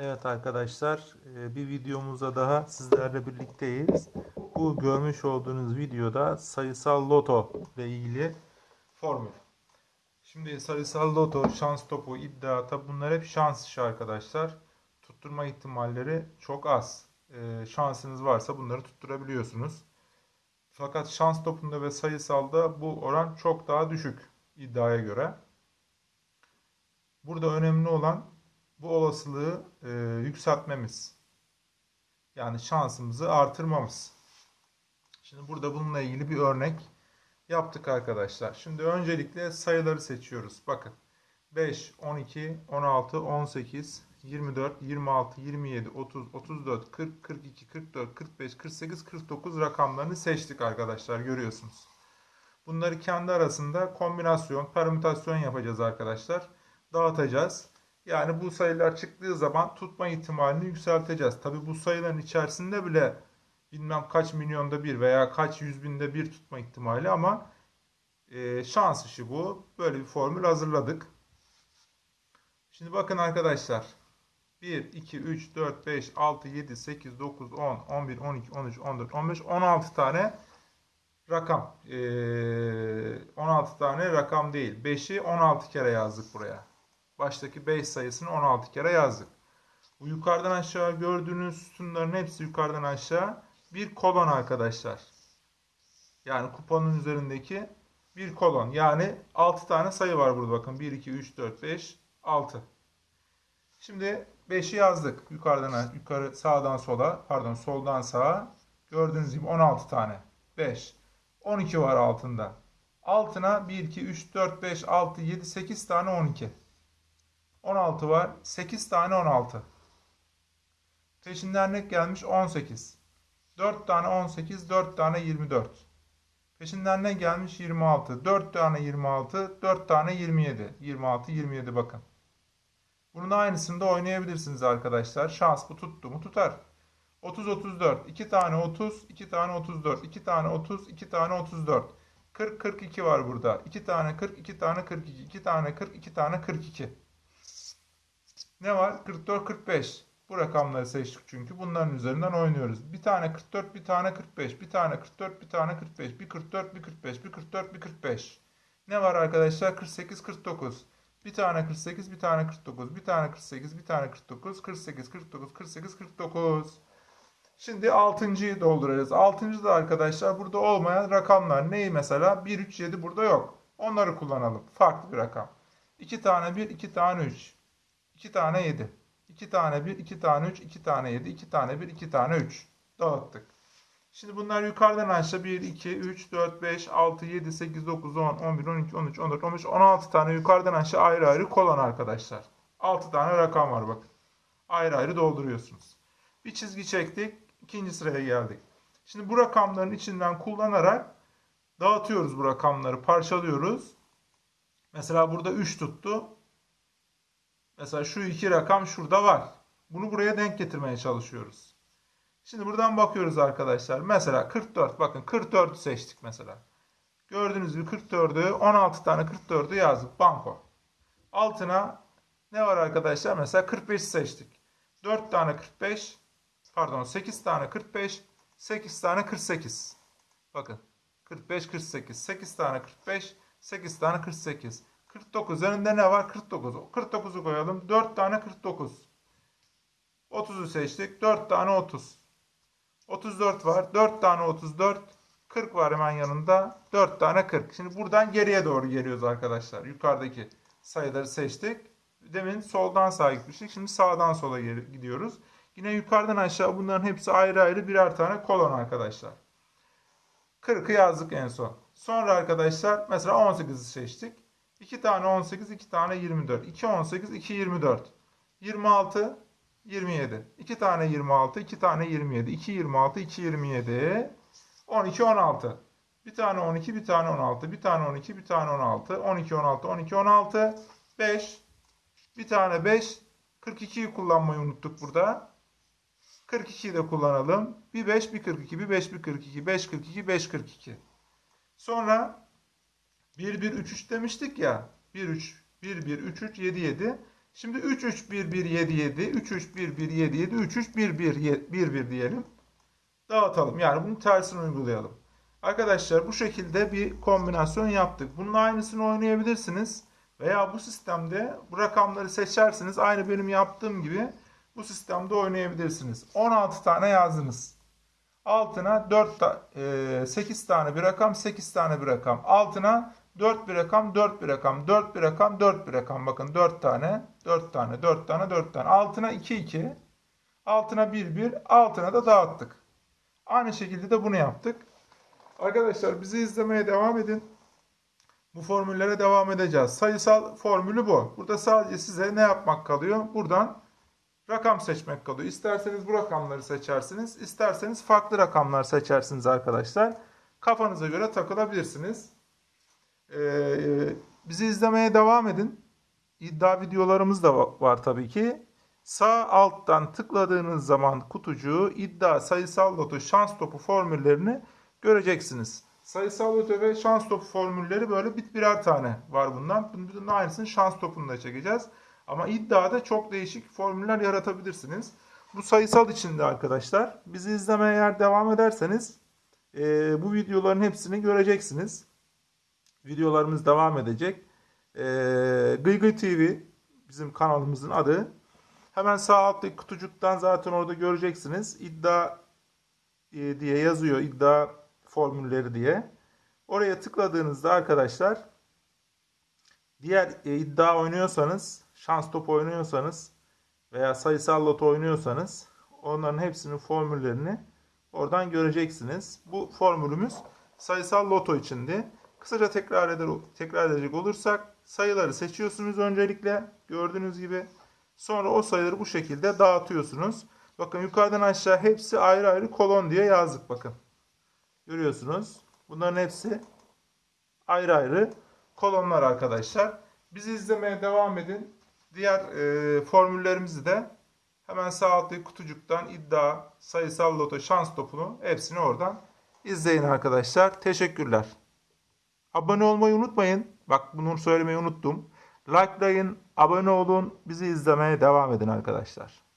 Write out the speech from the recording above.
Evet arkadaşlar e, bir videomuzda daha sizlerle birlikteyiz. Bu görmüş olduğunuz videoda sayısal loto ile ilgili formül. Şimdi sayısal loto, şans topu, iddia tabi bunlar hep şans işi arkadaşlar. Tutturma ihtimalleri çok az. E, Şansınız varsa bunları tutturabiliyorsunuz. Fakat şans topunda ve sayısalda bu oran çok daha düşük iddiaya göre. Burada önemli olan bu olasılığı e, yükseltmemiz. Yani şansımızı artırmamız. Şimdi burada bununla ilgili bir örnek yaptık arkadaşlar. Şimdi öncelikle sayıları seçiyoruz. Bakın 5, 12, 16, 18, 24, 26, 27, 30, 34, 40, 42, 44, 45, 48, 49 rakamlarını seçtik arkadaşlar görüyorsunuz. Bunları kendi arasında kombinasyon, permütasyon yapacağız arkadaşlar. Dağıtacağız. Yani bu sayılar çıktığı zaman tutma ihtimalini yükselteceğiz. Tabi bu sayıların içerisinde bile bilmem kaç milyonda bir veya kaç yüz binde bir tutma ihtimali ama e, şans işi bu. Böyle bir formül hazırladık. Şimdi bakın arkadaşlar. 1, 2, 3, 4, 5, 6, 7, 8, 9, 10, 11, 12, 13, 14, 15, 16 tane rakam. Ee, 16 tane rakam değil. 5'i 16 kere yazdık buraya. Baştaki 5 sayısını 16 kere yazdık. Bu yukarıdan aşağı gördüğünüz sütunların hepsi yukarıdan aşağı bir kolon arkadaşlar. Yani kuponun üzerindeki bir kolon. Yani 6 tane sayı var burada bakın. 1, 2, 3, 4, 5, 6. Şimdi 5'i yazdık. Yukarıdan yukarı sağdan sola pardon soldan sağa. Gördüğünüz gibi 16 tane. 5. 12 var altında. Altına 1, 2, 3, 4, 5, 6, 7, 8 tane 12. 16 var. 8 tane 16. Peşinden ne gelmiş? 18. 4 tane 18, 4 tane 24. Peşinden ne gelmiş? 26. 4 tane 26, 4 tane 27. 26, 27 bakın. Bunun aynısını da oynayabilirsiniz arkadaşlar. Şans bu tuttu mu tutar. 30, 34. 2 tane 30, 2 tane 34. 2 tane 30, 2 tane 34. 40, 42 var burada. 2 tane 40, 2 tane 42. 2 tane 40, 2 tane 42. Ne var? 44, 45. Bu rakamları seçtik çünkü. Bunların üzerinden oynuyoruz. Bir tane 44, bir tane 45. Bir tane 44, bir tane 45. Bir 44, bir 45. Bir 44, bir 45. Ne var arkadaşlar? 48, 49. Bir tane 48, bir tane 49. Bir tane 48, bir tane 49. 48, 49, 48, 49. Şimdi 6.yı dolduracağız. 6. da arkadaşlar burada olmayan rakamlar. Neyi mesela? 1, 3, 7 burada yok. Onları kullanalım. Farklı bir rakam. 2 tane 1, 2 tane 3. 2 tane 7. 2 tane 1, 2 tane 3, 2 tane 7, 2 tane 1, 2 tane 3. Dağıttık. Şimdi bunlar yukarıdan aşağı 1, 2, 3, 4, 5, 6, 7, 8, 9, 10, 11, 12, 13, 14, 15, 16 tane yukarıdan aşağı ayrı ayrı kolon arkadaşlar. 6 tane rakam var bakın. Ayrı ayrı dolduruyorsunuz. Bir çizgi çektik. ikinci sıraya geldik. Şimdi bu rakamların içinden kullanarak dağıtıyoruz bu rakamları. Parçalıyoruz. Mesela burada 3 tuttu. Mesela şu iki rakam şurada var. Bunu buraya denk getirmeye çalışıyoruz. Şimdi buradan bakıyoruz arkadaşlar. Mesela 44. Bakın 44'ü seçtik mesela. Gördüğünüz gibi 44'ü 16 tane 44'ü yazdık. Banko. Altına ne var arkadaşlar? Mesela 45 seçtik. 4 tane 45 pardon 8 tane 45 8 tane 48. Bakın 45 48 8 tane 45 8 tane 48. 49 önünde ne var? 49. 49'u koyalım. 4 tane 49. 30'u seçtik. 4 tane 30. 34 var. 4 tane 34. 40 var hemen yanında. 4 tane 40. Şimdi buradan geriye doğru geliyoruz arkadaşlar. Yukarıdaki sayıları seçtik. Demin soldan sağa gitmiştik. Şimdi sağdan sola gidiyoruz. Yine yukarıdan aşağı bunların hepsi ayrı ayrı birer tane kolon arkadaşlar. 40'ı yazdık en son. Sonra arkadaşlar mesela 18'i seçtik. 2 tane 18, 2 tane 24. 2 18, 2 24. 26, 27. 2 tane 26, 2 tane 27. 2 26, 2 27. 12, 16. Bir tane 12, bir tane 16. Bir tane 12, bir tane 16. 12, 16, 12, 16. 5. Bir tane 5. 42'yi kullanmayı unuttuk burada. 42'yi de kullanalım. Bir 5, bir 42, bir 5, bir 42. 5, 42, 5, 42. Sonra 1 1 3 3 demiştik ya. 1 3 1 1 3 3 7 7. Şimdi 3 3 1 1 7 7 3 3 1 1 7 7 3 3 1 1 1 1 diyelim. Dağıtalım. Yani bunun tersini uygulayalım. Arkadaşlar bu şekilde bir kombinasyon yaptık. Bunun aynısını oynayabilirsiniz. Veya bu sistemde bu rakamları seçersiniz. Aynı benim yaptığım gibi bu sistemde oynayabilirsiniz. 16 tane yazdınız. Altına 4 ta, e, 8 tane bir rakam, 8 tane bir rakam. Altına 4 bir rakam, 4 bir rakam, 4 bir rakam, 4 bir rakam. Bakın 4 tane, 4 tane, 4 tane, 4 tane. Altına 2 2. Altına 1 1. Altına da dağıttık. Aynı şekilde de bunu yaptık. Arkadaşlar bizi izlemeye devam edin. Bu formüllere devam edeceğiz. Sayısal formülü bu. Burada sadece size ne yapmak kalıyor? Buradan rakam seçmek kalıyor. İsterseniz bu rakamları seçersiniz. isterseniz farklı rakamlar seçersiniz arkadaşlar. Kafanıza göre takılabilirsiniz. Ee, bizi izlemeye devam edin. İddia videolarımız da va- var tabii ki. Sağ alttan tıkladığınız zaman kutucuğu iddia, sayısal loto, şans topu formüllerini göreceksiniz. Sayısal loto ve şans topu formülleri böyle bit birer tane var bundan. Bunun aynısını şans topunda çekeceğiz. Ama iddiada çok değişik formüller yaratabilirsiniz. Bu sayısal içinde arkadaşlar. Bizi izlemeye eğer devam ederseniz eee, bu videoların hepsini göreceksiniz. Videolarımız devam edecek. Eee Gıygıy TV bizim kanalımızın adı. Hemen sağ alttaki kutucuktan zaten orada göreceksiniz. İddia e, diye yazıyor. iddia formülleri diye. Oraya tıkladığınızda arkadaşlar diğer e, iddia oynuyorsanız, şans topu oynuyorsanız veya sayısal loto oynuyorsanız onların hepsinin formüllerini oradan göreceksiniz. Bu formülümüz sayısal loto içindi. Kısaca tekrar eder tekrar edecek olursak sayıları seçiyorsunuz öncelikle gördüğünüz gibi. Sonra o sayıları bu şekilde dağıtıyorsunuz. Bakın yukarıdan aşağı hepsi ayrı ayrı kolon diye yazdık bakın. Görüyorsunuz. Bunların hepsi ayrı ayrı kolonlar arkadaşlar. Bizi izlemeye devam edin. Diğer e, formüllerimizi de hemen sağ alttaki kutucuktan iddia, sayısal loto, şans topunu hepsini oradan izleyin arkadaşlar. Teşekkürler. Abone olmayı unutmayın. Bak bunu söylemeyi unuttum. Likelayın, abone olun, bizi izlemeye devam edin arkadaşlar.